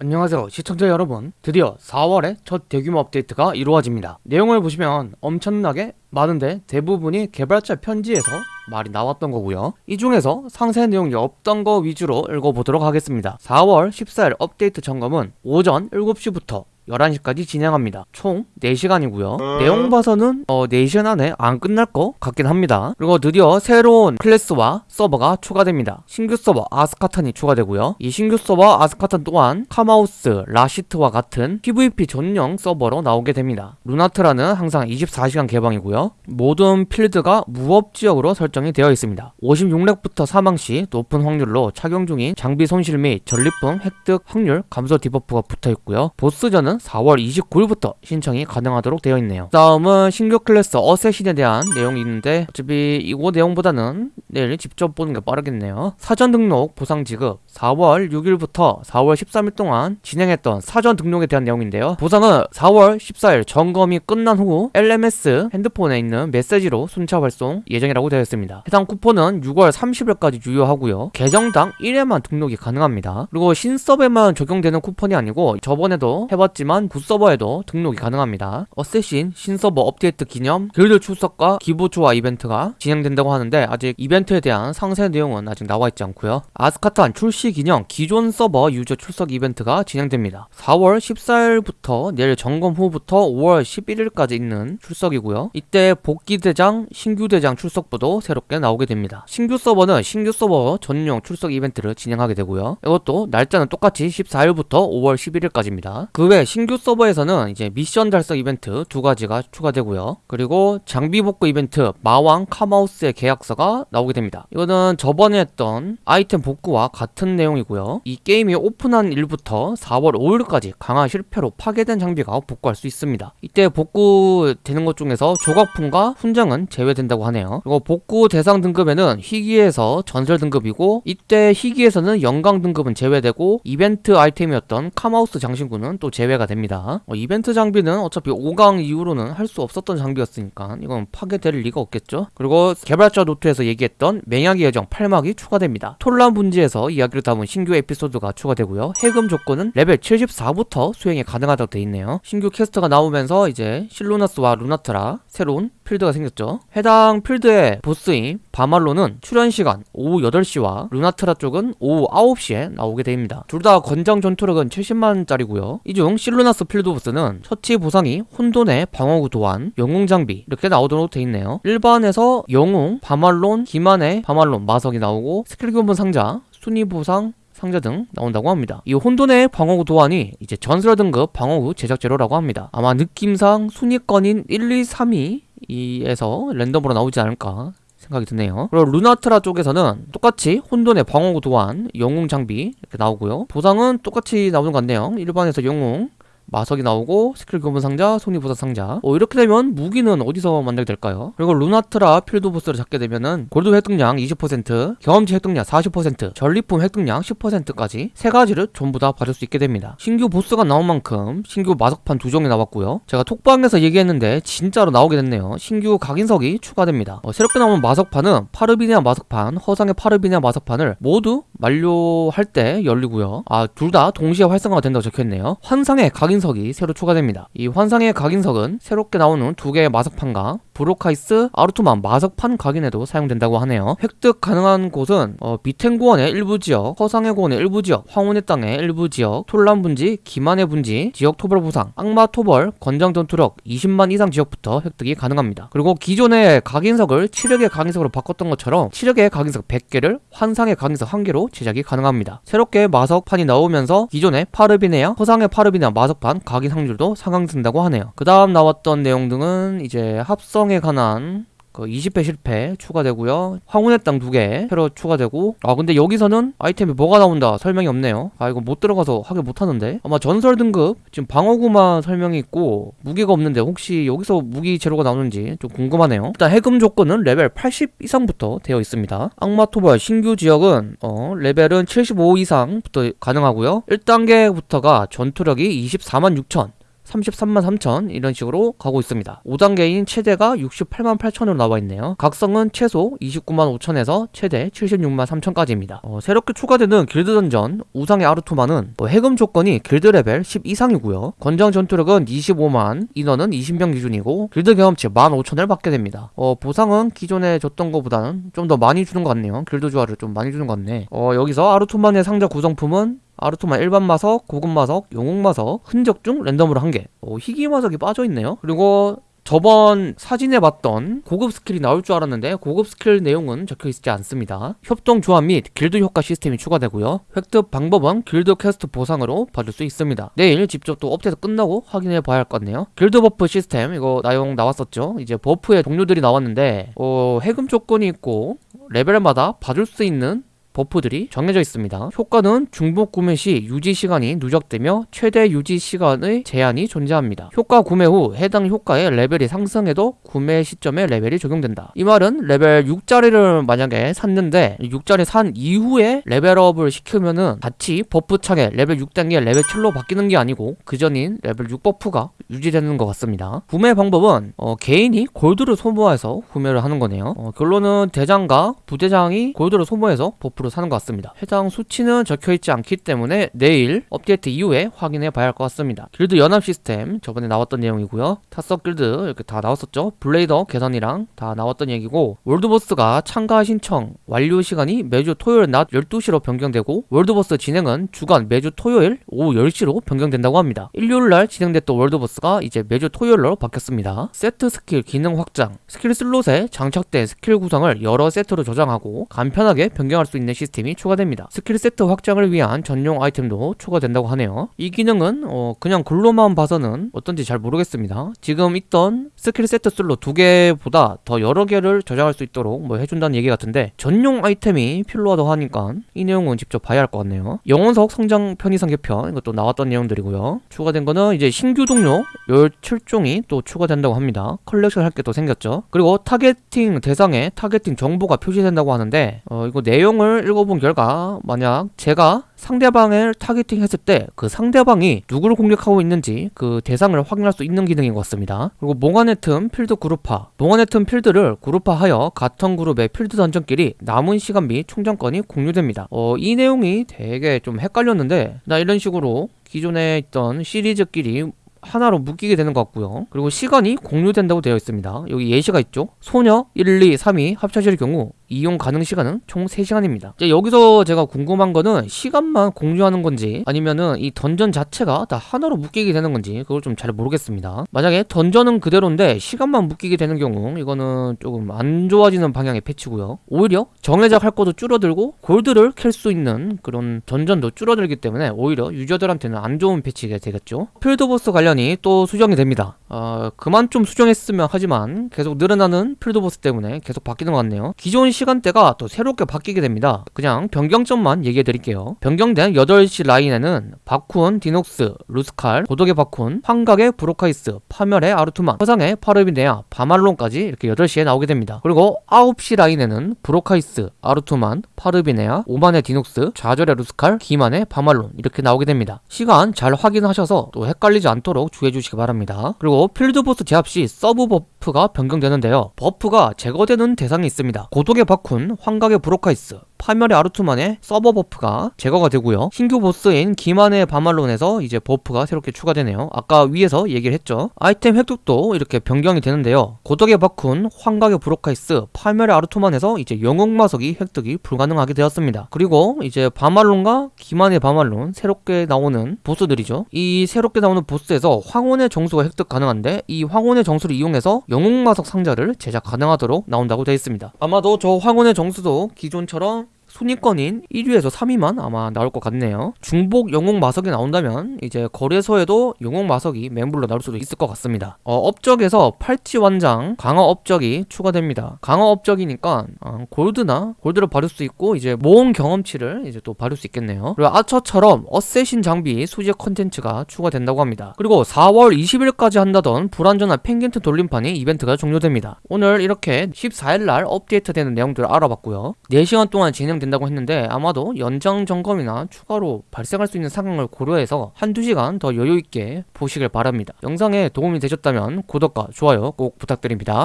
안녕하세요. 시청자 여러분 드디어 4월에 첫 대규모 업데이트가 이루어집니다. 내용을 보시면 엄청나게 많은데 대부분이 개발자 편지에서 말이 나왔던 거고요. 이 중에서 상세 내용이 없던 거 위주로 읽어보도록 하겠습니다. 4월 14일 업데이트 점검은 오전 7시부터 11시까지 진행합니다. 총 4시간이고요. 내용 봐서는 어 4시간 안에 안 끝날 것 같긴 합니다. 그리고 드디어 새로운 클래스와 서버가 추가됩니다. 신규 서버 아스카탄이 추가되고요. 이 신규 서버 아스카탄 또한 카마우스, 라시트와 같은 PVP 전용 서버로 나오게 됩니다. 루나트라는 항상 24시간 개방이고요. 모든 필드가 무법지역으로 설정이 되어 있습니다. 56렙부터 사망 시 높은 확률로 착용 중인 장비 손실 및 전리품 획득 확률 감소 debuff가 붙어있고요. 보스전은 4월 29일부터 신청이 가능하도록 되어 있네요. 다음은 신규 클래스 assassin에 대한 내용이 있는데 어차피 이거 내용보다는 내일 직접 보는 게 빠르겠네요. 사전 등록 보상 지급. 4월 6일부터 4월 13일 동안 진행했던 사전 등록에 대한 내용인데요. 보상은 4월 14일 점검이 끝난 후 LMS 핸드폰에 있는 메시지로 순차 발송 예정이라고 되어 있습니다. 해당 쿠폰은 6월 30일까지 유효하고요. 계정당 1회만 등록이 가능합니다. 그리고 신서버에만 적용되는 쿠폰이 아니고 저번에도 해봤지만 구서버에도 등록이 가능합니다. assassin 신서버 업데이트 기념 길드 출석과 기부초와 이벤트가 진행된다고 하는데 아직 이벤트 에 대한 상세 내용은 아직 나와 있지 않고요. 아스카탄 출시 기념 기존 서버 유저 출석 이벤트가 진행됩니다. 4월 14일부터 내일 점검 후부터 5월 11일까지 있는 출석이고요. 이때 복귀 대장, 신규 대장 출석부도 새롭게 나오게 됩니다. 신규 서버는 신규 서버 전용 출석 이벤트를 진행하게 되고요. 이것도 날짜는 똑같이 14일부터 5월 11일까지입니다. 그 외 신규 서버에서는 이제 미션 달성 이벤트 두 가지가 추가되고요. 그리고 장비 복구 이벤트 마왕 카마우스의 계약서가 나오게 됩니다. 이거는 저번에 했던 아이템 복구와 같은 내용이고요. 이 게임이 오픈한 일부터 4월 5일까지 강화 실패로 파괴된 장비가 복구할 수 있습니다. 이때 복구되는 것 중에서 조각품과 훈장은 제외된다고 하네요. 그리고 복구 대상 등급에는 희귀에서 전설 등급이고 이때 희귀에서는 영광 등급은 제외되고 이벤트 아이템이었던 카마우스 장신구는 또 제외가 됩니다. 어, 이벤트 장비는 어차피 5강 이후로는 할 수 없었던 장비였으니까 이건 파괴될 리가 없겠죠? 그리고 개발자 노트에서 얘기했던 맹약의 여정 8막이 추가됩니다. 톨란 분지에서 이야기를 담은 신규 에피소드가 추가되고요. 해금 조건은 레벨 74부터 수행이 가능하다고 돼 있네요. 신규 quest가 나오면서 이제 실루나스와 루나트라 새로운 필드가 생겼죠 해당 필드의 보스인 바말론은 출연 시간 오후 8시와 루나트라 쪽은 오후 9시에 나오게 됩니다 둘 다 권장 전투력은 70만원짜리고요 이 중 실루나스 필드 보스는 처치 보상이 혼돈의 방어구 도안, 영웅 장비 이렇게 나오도록 돼 있네요 일반에서 영웅, 바말론, 기만의 바말론, 마석이 나오고 스킬 교본 상자, 순위 보상, 상자 등 나온다고 합니다. 이 혼돈의 방어구 도안이 이제 전설 등급 방어구 제작 재료라고 합니다. 아마 느낌상 순위권인 1, 2, 3위 이에서 랜덤으로 나오지 않을까 생각이 드네요. 그리고 루나트라 쪽에서는 똑같이 혼돈의 방어구 도안 영웅 장비 이렇게 나오고요. 보상은 똑같이 나오는 것 같네요. 일반에서 영웅 마석이 나오고 스킬 교본 상자, 순위 보상 상자. 어, 이렇게 되면 무기는 어디서 만들게 될까요? 그리고 루나트라 필드 보스를 잡게 되면은 골드 획득량 20% 경험치 획득량 40% 전리품 획득량 10%까지 세 가지를 전부 다 받을 수 있게 됩니다. 신규 보스가 나온 만큼 신규 마석판 두 종이 나왔고요. 제가 톡방에서 얘기했는데 진짜로 나오게 됐네요. 신규 각인석이 추가됩니다. 어, 새롭게 나온 마석판은 파르비니아 마석판, 허상의 파르비니아 마석판을 모두 완료할 때 열리고요. 아 둘 다 동시에 활성화가 된다고 적혀있네요. 환상의 각인석이 새로 추가됩니다. 이 환상의 각인석은 새롭게 나오는 두 개의 마석판과 브로카이스, 아르투만 마석판 각인에도 사용된다고 하네요. 획득 가능한 곳은 어, 비텐고원의 일부 지역, 허상의 고원의 일부 지역, 황혼의 땅의 일부 지역, 톨란 분지, 기만의 분지, 지역 토벌 보상, 악마 토벌, 권장 전투력 20만 이상 지역부터 획득이 가능합니다. 그리고 기존의 각인석을 7력의 각인석으로 바꿨던 것처럼 7력의 각인석 100개를 환상의 각인석 1개로 제작이 가능합니다. 새롭게 마석판이 나오면서 기존의 파르비네아, 허상의 파르비네아 마석판 각인 확률도 상향된다고 하네요. 그 다음 나왔던 내용 등은 이제 합성에 관한 그 20회 실패 추가되고요. 황혼의 땅두개 새로 추가되고. 아 근데 여기서는 아이템이 뭐가 나온다 설명이 없네요. 아 이거 못 들어가서 하게 못하는데. 아마 전설 등급? 지금 방어구만 설명이 있고 무기가 없는데 혹시 여기서 무기 재료가 나오는지 좀 궁금하네요. 일단 해금 조건은 레벨 80 이상부터 되어 있습니다. 악마 토벌 신규 지역은 어 레벨은 75 이상부터 가능하고요. 1단계부터가 전투력이 24만 6천 33만 3천 이런 식으로 가고 있습니다. 5단계인 최대가 68만 8천으로 나와 있네요. 각성은 최소 29만 5천에서 최대 76만 3천까지입니다. 어, 새롭게 추가되는 길드 던전 우상의 아르투만은 뭐 해금 조건이 길드 레벨 10 이상이고요. 권장 전투력은 25만, 인원은 20명 기준이고 길드 경험치 15,000을 받게 됩니다. 어, 보상은 기존에 줬던 것보다는 좀 더 많이 주는 것 같네요. 길드 주화를 좀 많이 주는 것 같네. 어, 여기서 아르투만의 상자 구성품은 아르투만 일반 마석, 고급 마석, 영웅 마석, 흔적 중 랜덤으로 한 개. 어, 희귀 마석이 빠져 있네요. 그리고 저번 사진에 봤던 고급 스킬이 나올 줄 알았는데 고급 스킬 내용은 적혀 있지 않습니다. 협동 조합 및 길드 효과 시스템이 추가되고요. 획득 방법은 길드 퀘스트 보상으로 받을 수 있습니다. 내일 직접 또 업데이트 끝나고 확인해 봐야 할 것 같네요. 길드 buff 시스템 이거 내용 나왔었죠. 이제 buff의 종류들이 나왔는데 어, 해금 조건이 있고 레벨마다 받을 수 있는 buff들이 정해져 있습니다. 효과는 중복 구매 시 유지 시간이 누적되며 최대 유지 시간의 제한이 존재합니다. 효과 구매 후 해당 효과의 레벨이 상승해도 구매 시점에 레벨이 적용된다. 이 말은 레벨 6짜리를 만약에 샀는데 6짜리 산 이후에 레벨업을 시키면은 같이 buff 창에 레벨 6단계 레벨 7로 바뀌는 게 아니고 그 전인 레벨 6 buff가 유지되는 것 같습니다. 구매 방법은 어, 개인이 골드를 소모해서 구매를 하는 거네요. 어, 결론은 대장과 부대장이 골드를 소모해서 buff 를 사는 것 같습니다. 해당 수치는 적혀있지 않기 때문에 내일 업데이트 이후에 확인해 봐야 할 것 같습니다. 길드 연합 시스템 저번에 나왔던 내용이고요. 타석 길드 이렇게 다 나왔었죠. 블레이더 개선이랑 다 나왔던 얘기고 월드보스가 참가 신청 완료 시간이 매주 토요일 낮 12시로 변경되고 월드보스 진행은 주간 매주 토요일 오후 10시로 변경된다고 합니다. 일요일날 진행됐던 월드보스가 이제 매주 토요일로 바뀌었습니다. 세트 스킬 기능 확장 스킬 슬롯에 장착된 스킬 구성을 여러 세트로 조정하고 간편하게 변경할 수 있는 시스템이 추가됩니다. 스킬 세트 확장을 위한 전용 아이템도 추가된다고 하네요. 이 기능은 어 그냥 글로만 봐서는 어떤지 잘 모르겠습니다. 지금 있던 스킬 세트 슬롯 두 개보다 더 여러 개를 저장할 수 있도록 뭐 해준다는 얘기 같은데 전용 아이템이 필요하다고 하니까 이 내용은 직접 봐야 할 것 같네요. 영원석 성장 편의상 개편 이것도 나왔던 내용들이고요. 추가된 거는 이제 신규 동료 17종이 또 추가된다고 합니다. 컬렉션 할 게 또 생겼죠. 그리고 targeting 대상에 targeting 정보가 표시된다고 하는데 어 이거 내용을 읽어본 결과 만약 제가 상대방을 targeting 했을 때 그 상대방이 누구를 공격하고 있는지 그 대상을 확인할 수 있는 기능인 것 같습니다. 그리고 몽환의 틈 필드 그룹화 몽환의 틈 필드를 그룹화하여 같은 그룹의 필드 던전끼리 남은 시간 및 충전권이 공유됩니다. 어, 이 내용이 되게 좀 헷갈렸는데 나 이런 식으로 기존에 있던 시리즈끼리 하나로 묶이게 되는 것 같고요. 그리고 시간이 공유된다고 되어 있습니다. 여기 예시가 있죠. 소녀 1, 2, 3이 합쳐질 경우 이용 가능 시간은 총 3시간입니다. 이제 여기서 제가 궁금한 거는 시간만 공유하는 건지 아니면은 이 던전 자체가 다 하나로 묶이게 되는 건지 그걸 좀 잘 모르겠습니다. 만약에 던전은 그대로인데 시간만 묶이게 되는 경우 이거는 조금 안 좋아지는 방향의 패치고요. 오히려 정해작 할 것도 줄어들고 골드를 캘 수 있는 그런 던전도 줄어들기 때문에 오히려 유저들한테는 안 좋은 패치가 되겠죠. 필드보스 관련이 또 수정이 됩니다. 어, 그만 좀 수정했으면 하지만 계속 늘어나는 필드보스 때문에 계속 바뀌는 것 같네요. 기존 시간대가 또 새롭게 바뀌게 됩니다. 그냥 변경점만 얘기해 드릴게요. 변경된 8시 라인에는 바쿤, 디녹스, 루스칼, 고독의 바쿤, 환각의 브로카이스, 파멸의 아르투만, 허상의 파르비네아, 바말론까지 이렇게 8시에 나오게 됩니다. 그리고 9시 라인에는 브로카이스, 아르투만, 파르비네아, 오만의 디녹스, 좌절의 루스칼, 기만의 바말론 이렇게 나오게 됩니다. 시간 잘 확인하셔서 또 헷갈리지 않도록 주의해 주시기 바랍니다. 그리고 필드보스 제압 시 서브 buff가 변경되는데요. buff가 제거되는 대상이 있습니다. 고독의 바쿤, 환각의 브로카이스, 파멸의 아르투만의 서브 buff가 제거가 되고요. 신규 보스인 기만의 바말론에서 이제 buff가 새롭게 추가되네요. 아까 위에서 얘기를 했죠. 아이템 획득도 이렇게 변경이 되는데요. 고독의 바쿤, 환각의 브로카이스, 파멸의 아르투만에서 이제 영웅 마석이 획득이 불가능하게 되었습니다. 그리고 이제 바말론과 기만의 바말론 새롭게 나오는 보스들이죠. 이 새롭게 나오는 보스에서 황혼의 정수가 획득 가능한데 이 황혼의 정수를 이용해서 영웅 마석 상자를 제작 가능하도록 나온다고 되어 있습니다. 아마도 저 황혼의 정수도 기존처럼 순위권인 1위에서 3위만 아마 나올 것 같네요. 중복 영웅 마석이 나온다면 이제 거래소에도 영웅 마석이 매물로 나올 수도 있을 것 같습니다. 어, 업적에서 팔찌 완장 강화 업적이 추가됩니다. 강화 업적이니까 어, 골드나 골드를 받을 수 있고 이제 모험 경험치를 이제 또 받을 수 있겠네요. 그리고 아처처럼 어쌔신 장비 수집 컨텐츠가 추가된다고 합니다. 그리고 4월 20일까지 한다던 불안전한 펭귄트 돌림판이 이벤트가 종료됩니다. 오늘 이렇게 14일날 업데이트되는 내용들을 알아봤고요. 4시간 동안 진행된다고 했는데 아마도 연장 점검이나 추가로 발생할 수 있는 상황을 고려해서 한두 시간 더 여유있게 보시길 바랍니다. 영상에 도움이 되셨다면 구독과 좋아요 꼭 부탁드립니다.